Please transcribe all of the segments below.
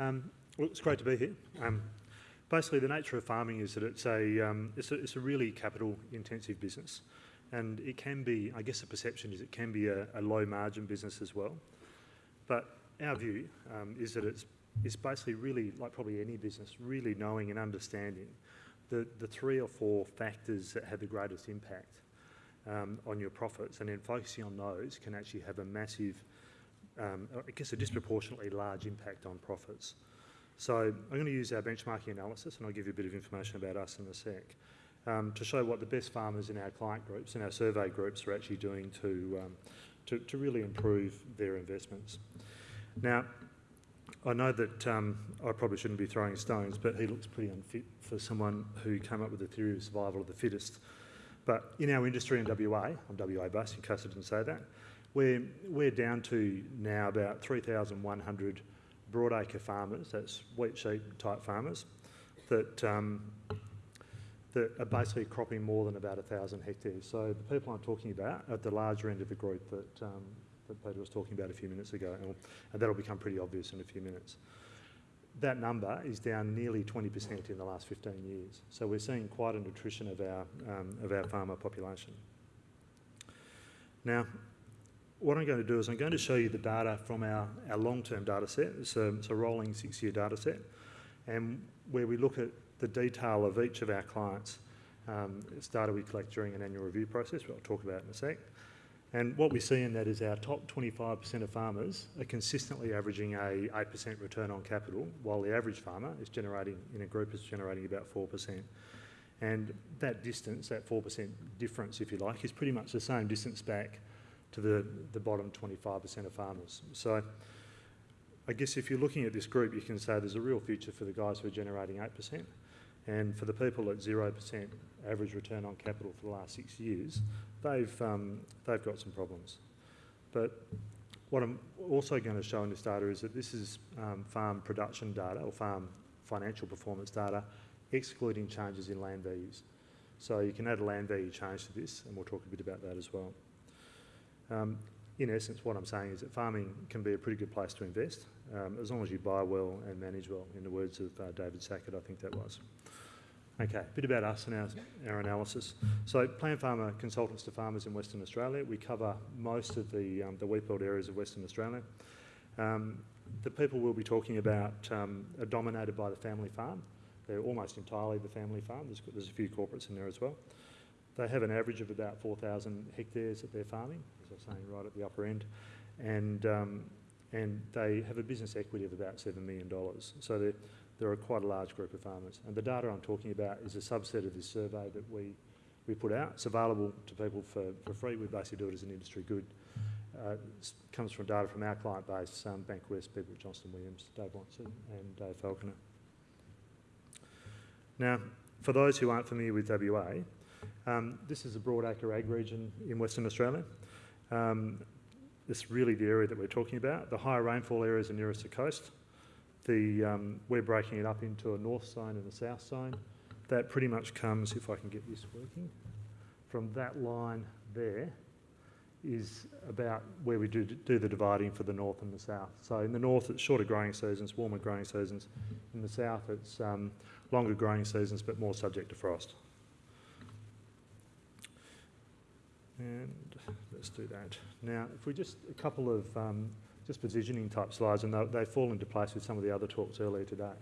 Um, well, it's great to be here. Um, basically, the nature of farming is that it's a, um, it's a, it's a really capital-intensive business, and it can be, I guess the perception is it can be a, a low-margin business as well. But our view um, is that it's, it's basically really, like probably any business, really knowing and understanding the, the three or four factors that have the greatest impact um, on your profits, and then focusing on those can actually have a massive, um, I guess a disproportionately large impact on profits. So I'm going to use our benchmarking analysis, and I'll give you a bit of information about us in a sec, um, to show what the best farmers in our client groups and our survey groups are actually doing to, um, to, to, really improve their investments. Now, I know that um, I probably shouldn't be throwing stones, but he looks pretty unfit for someone who came up with the theory of survival of the fittest. But in our industry in WA, I'm WA based in case I didn't say that, we're, we're down to now about 3,100 broadacre farmers, that's wheat sheep type farmers, that, um, that are basically cropping more than about 1,000 hectares. So the people I'm talking about at the larger end of the group that, um, that Peter was talking about a few minutes ago, and that'll become pretty obvious in a few minutes. That number is down nearly 20% in the last 15 years. So we're seeing quite an attrition of our, um, of our farmer population. Now, what I'm going to do is I'm going to show you the data from our, our long-term data set. It's a, it's a rolling six-year data set, and where we look at the detail of each of our clients. Um, it's data we collect during an annual review process, which I'll talk about in a sec. And what we see in that is our top 25% of farmers are consistently averaging a 8% return on capital, while the average farmer is generating, in a group, is generating about 4%. And that distance, that 4% difference, if you like, is pretty much the same distance back to the, the bottom 25% of farmers. So I guess if you're looking at this group, you can say there's a real future for the guys who are generating 8%. And for the people at 0% average return on capital for the last six years, they've, um, they've got some problems. But what I'm also going to show in this data is that this is um, farm production data or farm financial performance data, excluding changes in land values. So you can add a land value change to this, and we'll talk a bit about that as well. Um, in essence, what I'm saying is that farming can be a pretty good place to invest, um, as long as you buy well and manage well, in the words of uh, David Sackett, I think that was. Okay, a bit about us and our, our analysis. So Plan Farmer Consultants to Farmers in Western Australia. We cover most of the, um, the wheat belt areas of Western Australia. Um, the people we'll be talking about um, are dominated by the family farm. They're almost entirely the family farm. There's, there's a few corporates in there as well. They have an average of about 4,000 hectares that they're farming, I was saying, right at the upper end. And, um, and they have a business equity of about $7 million. So they're, there are quite a large group of farmers. And the data I'm talking about is a subset of this survey that we, we put out. It's available to people for, for free. We basically do it as an industry good. Uh, it comes from data from our client base, um, Bankwest, people at Johnston Williams, Dave Watson and Dave Falconer. Now, for those who aren't familiar with WA, um, this is a broadacre ag region in Western Australia. Um, it's really the area that we're talking about. The higher rainfall areas are nearest the coast the, um, we're breaking it up into a north zone and a south zone. That pretty much comes, if I can get this working, from that line there is about where we do, do the dividing for the north and the south. So in the north it's shorter growing seasons, warmer growing seasons. In the south it's um, longer growing seasons but more subject to frost. And let's do that. Now if we just, a couple of um, just positioning type slides, and they, they fall into place with some of the other talks earlier today,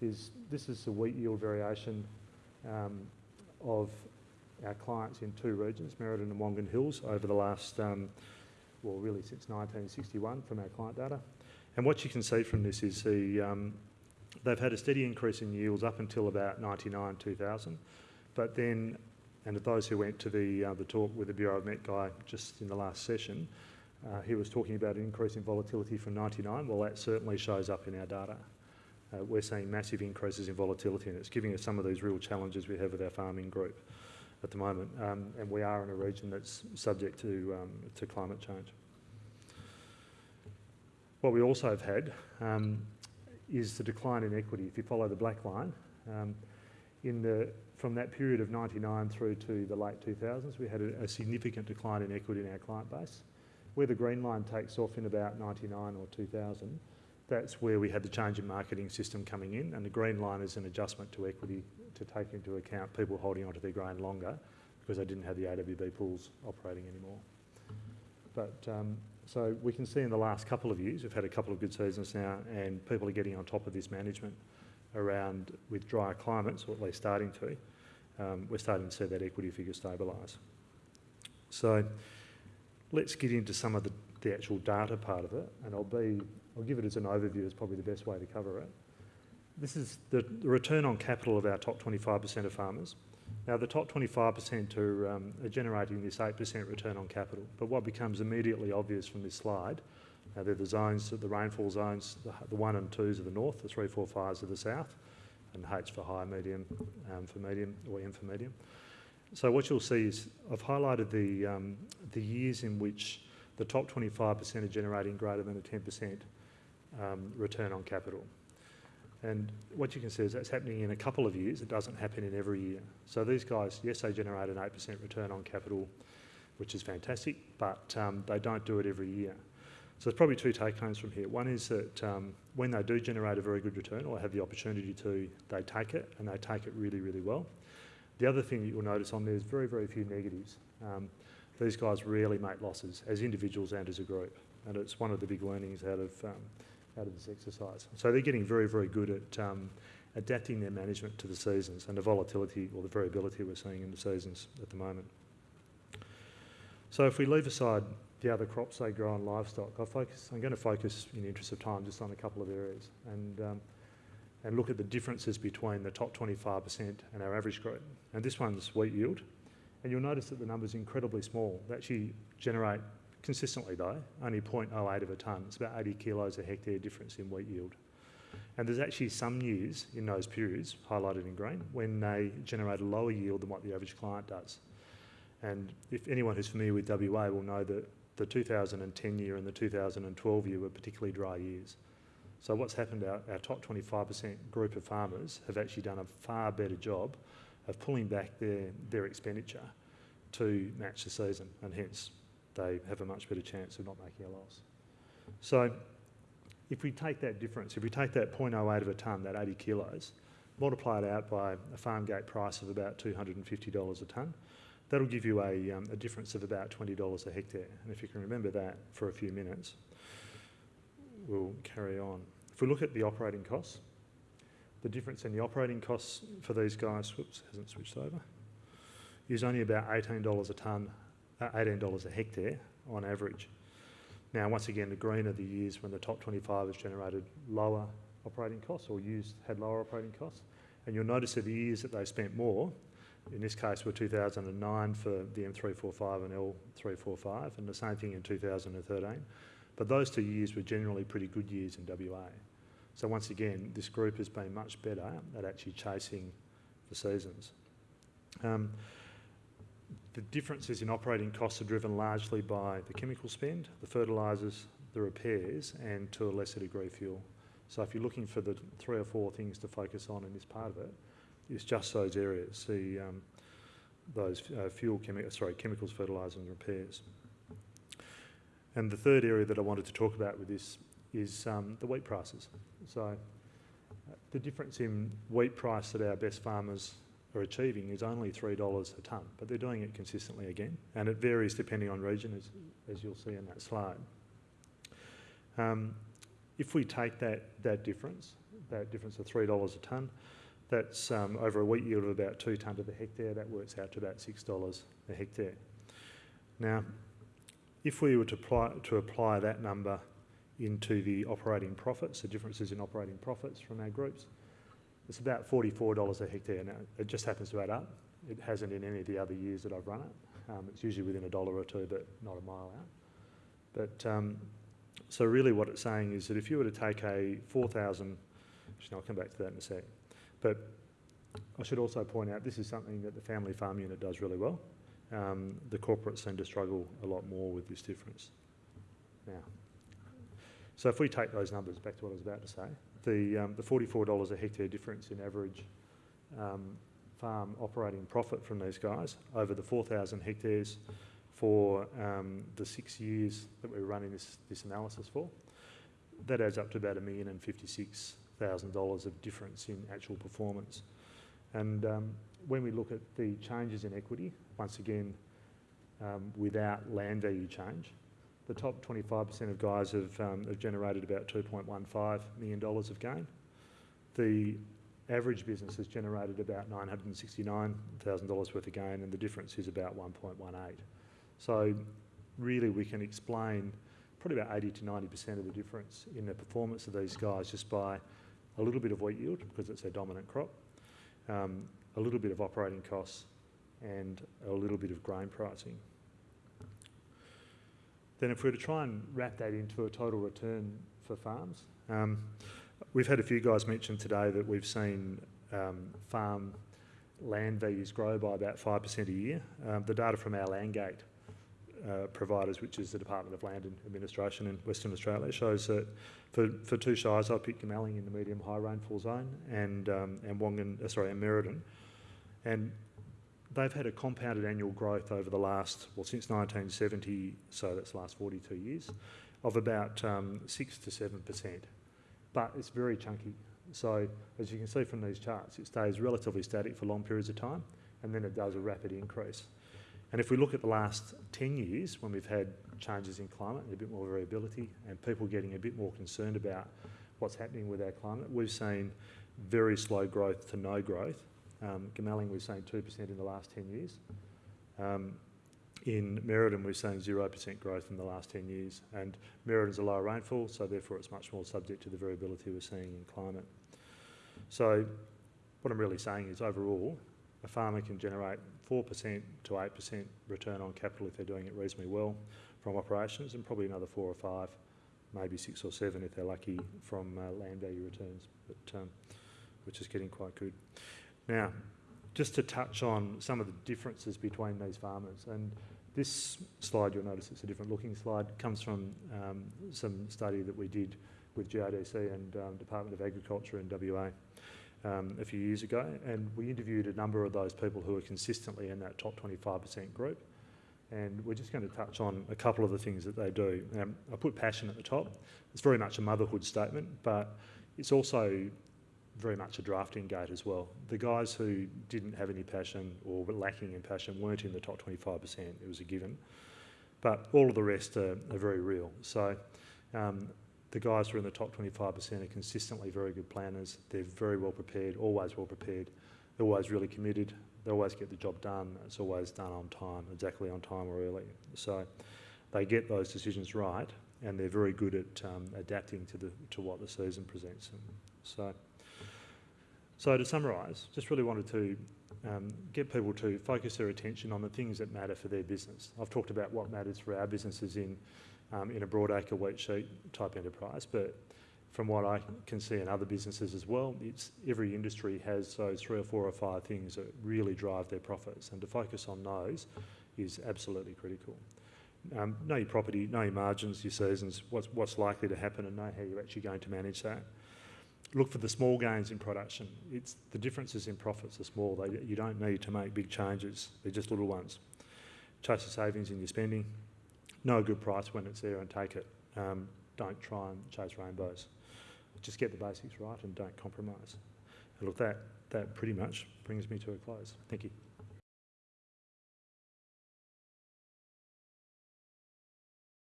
is this is the wheat yield variation um, of our clients in two regions, Merredin and Wongan Hills, over the last, um, well, really since 1961 from our client data. And what you can see from this is the, um, they've had a steady increase in yields up until about 99, 2000. But then, and those who went to the, uh, the talk with the Bureau of Met guy just in the last session, uh, he was talking about an increase in volatility from 99. Well, that certainly shows up in our data. Uh, we're seeing massive increases in volatility and it's giving us some of these real challenges we have with our farming group at the moment. Um, and we are in a region that's subject to, um, to climate change. What we also have had um, is the decline in equity. If you follow the black line, um, in the, from that period of 99 through to the late 2000s, we had a, a significant decline in equity in our client base where the green line takes off in about 99 or 2000, that's where we had the change in marketing system coming in, and the green line is an adjustment to equity to take into account people holding onto their grain longer because they didn't have the AWB pools operating anymore. But um, so we can see in the last couple of years, we've had a couple of good seasons now, and people are getting on top of this management around with drier climates, or at least starting to. Um, we're starting to see that equity figure stabilise. So let's get into some of the, the actual data part of it, and I'll be I'll give it as an overview. Is probably the best way to cover it. This is the, the return on capital of our top 25% of farmers. Now, the top 25% are, um, are generating this 8% return on capital, but what becomes immediately obvious from this slide, now they're the zones, the rainfall zones, the, the 1 and 2s of the north, the 3, 4, 5s are the south, and H for high, medium, um, for medium, or M for medium. So what you'll see is I've highlighted the, um, the years in which the top 25% are generating greater than a 10% um, return on capital. And what you can see is that's happening in a couple of years. It doesn't happen in every year. So these guys, yes, they generate an 8% return on capital, which is fantastic, but um, they don't do it every year. So there's probably two take-homes from here. One is that um, when they do generate a very good return or have the opportunity to, they take it and they take it really, really well. The other thing that you'll notice on there is very, very few negatives. Um, these guys rarely make losses as individuals and as a group. And it's one of the big learnings out of um, out of this exercise. So they're getting very, very good at um, adapting their management to the seasons and the volatility or the variability we're seeing in the seasons at the moment. So if we leave aside the other crops they grow on livestock, I focus, I'm going to focus in the interest of time just on a couple of areas and, um, and look at the differences between the top 25% and our average group. And this one's wheat yield. And you'll notice that the number's incredibly small. They actually generate consistently though, only 0.08 of a tonne. It's about 80 kilos a hectare difference in wheat yield. And there's actually some years in those periods, highlighted in green, when they generate a lower yield than what the average client does. And if anyone who's familiar with WA will know that the 2010 year and the 2012 year were particularly dry years. So what's happened, our, our top 25% group of farmers have actually done a far better job of pulling back their, their expenditure to match the season and hence they have a much better chance of not making a loss. So if we take that difference, if we take that 0.08 of a tonne, that 80 kilos, multiply it out by a farm gate price of about $250 a tonne, that'll give you a, um, a difference of about $20 a hectare. And if you can remember that for a few minutes, we'll carry on. If we look at the operating costs, the difference in the operating costs for these guys, whoops, hasn't switched over, is only about $18 a tonne $18 a hectare on average. Now, once again, the green are the years when the top 25 has generated lower operating costs or used had lower operating costs. And you'll notice that the years that they spent more, in this case were 2009 for the M345 and L345, and the same thing in 2013. But those two years were generally pretty good years in WA. So once again, this group has been much better at actually chasing the seasons. Um, the differences in operating costs are driven largely by the chemical spend, the fertilisers, the repairs, and to a lesser degree fuel. So if you're looking for the three or four things to focus on in this part of it, it's just those areas, the, um, those uh, fuel, chemi sorry, chemicals, fertilisers and repairs. And the third area that I wanted to talk about with this is um, the wheat prices. So uh, the difference in wheat price that our best farmers are achieving is only $3 a tonne, but they're doing it consistently again, and it varies depending on region, as, as you'll see in that slide. Um, if we take that, that difference, that difference of $3 a tonne, that's um, over a wheat yield of about two tonne to the hectare, that works out to about $6 a hectare. Now, if we were to apply, to apply that number into the operating profits, the differences in operating profits from our groups, it's about $44 a hectare now. It just happens to add up. It hasn't in any of the other years that I've run it. Um, it's usually within a dollar or two, but not a mile out. But um, so really what it's saying is that if you were to take a 4,000, actually I'll come back to that in a sec, but I should also point out this is something that the family farm unit does really well. Um, the corporates seem to struggle a lot more with this difference. Now, so if we take those numbers, back to what I was about to say, the, um, the $44 a hectare difference in average um, farm operating profit from these guys over the 4,000 hectares for um, the six years that we were running this, this analysis for that adds up to about a million and fifty-six thousand dollars of difference in actual performance. And um, when we look at the changes in equity, once again, um, without land value change, the top 25% of guys have, um, have generated about $2.15 million of gain. The average business has generated about $969,000 worth of gain and the difference is about 1.18. So really we can explain probably about 80 to 90% of the difference in the performance of these guys just by a little bit of wheat yield because it's their dominant crop, um, a little bit of operating costs and a little bit of grain pricing. Then if we were to try and wrap that into a total return for farms, um, we've had a few guys mention today that we've seen um, farm land values grow by about 5% a year. Um, the data from our Landgate uh, providers, which is the Department of Land and Administration in Western Australia, shows that for, for two shires, I picked Goomalling in the medium high rainfall zone and, um, and Wongan, uh, sorry, and Merredin. And they've had a compounded annual growth over the last, well, since 1970, so that's the last 42 years, of about um, 6 to 7%. But it's very chunky. So as you can see from these charts, it stays relatively static for long periods of time, and then it does a rapid increase. And if we look at the last 10 years, when we've had changes in climate and a bit more variability, and people getting a bit more concerned about what's happening with our climate, we've seen very slow growth to no growth um, we've seen 2% in the last 10 years. Um, in Merredin, we've seen 0% growth in the last 10 years. And Merredin's a lower rainfall, so therefore it's much more subject to the variability we're seeing in climate. So what I'm really saying is overall, a farmer can generate 4% to 8% return on capital if they're doing it reasonably well from operations and probably another four or five, maybe six or seven if they're lucky from uh, land value returns, but, um, which is getting quite good. Now, just to touch on some of the differences between these farmers, and this slide, you'll notice it's a different looking slide, comes from um, some study that we did with GRDC and um, Department of Agriculture in WA um, a few years ago, and we interviewed a number of those people who are consistently in that top 25% group. And we're just going to touch on a couple of the things that they do. Um, I put passion at the top. It's very much a motherhood statement, but it's also very much a drafting gate as well. The guys who didn't have any passion or were lacking in passion weren't in the top 25%, it was a given. But all of the rest are, are very real. So um, the guys who are in the top 25% are consistently very good planners. They're very well prepared, always well prepared. They're always really committed. They always get the job done. It's always done on time, exactly on time or early. So they get those decisions right and they're very good at um, adapting to, the, to what the season presents them. So. So to summarise, just really wanted to um, get people to focus their attention on the things that matter for their business. I've talked about what matters for our businesses in, um, in a broadacre wheat sheep type enterprise, but from what I can see in other businesses as well, it's every industry has those three or four or five things that really drive their profits, and to focus on those is absolutely critical. Um, know your property, know your margins, your seasons, what's, what's likely to happen, and know how you're actually going to manage that look for the small gains in production. It's the differences in profits are small. They, you don't need to make big changes. They're just little ones. Chase the savings in your spending. Know a good price when it's there and take it. Um, don't try and chase rainbows. Just get the basics right and don't compromise. And look, that, that pretty much brings me to a close. Thank you.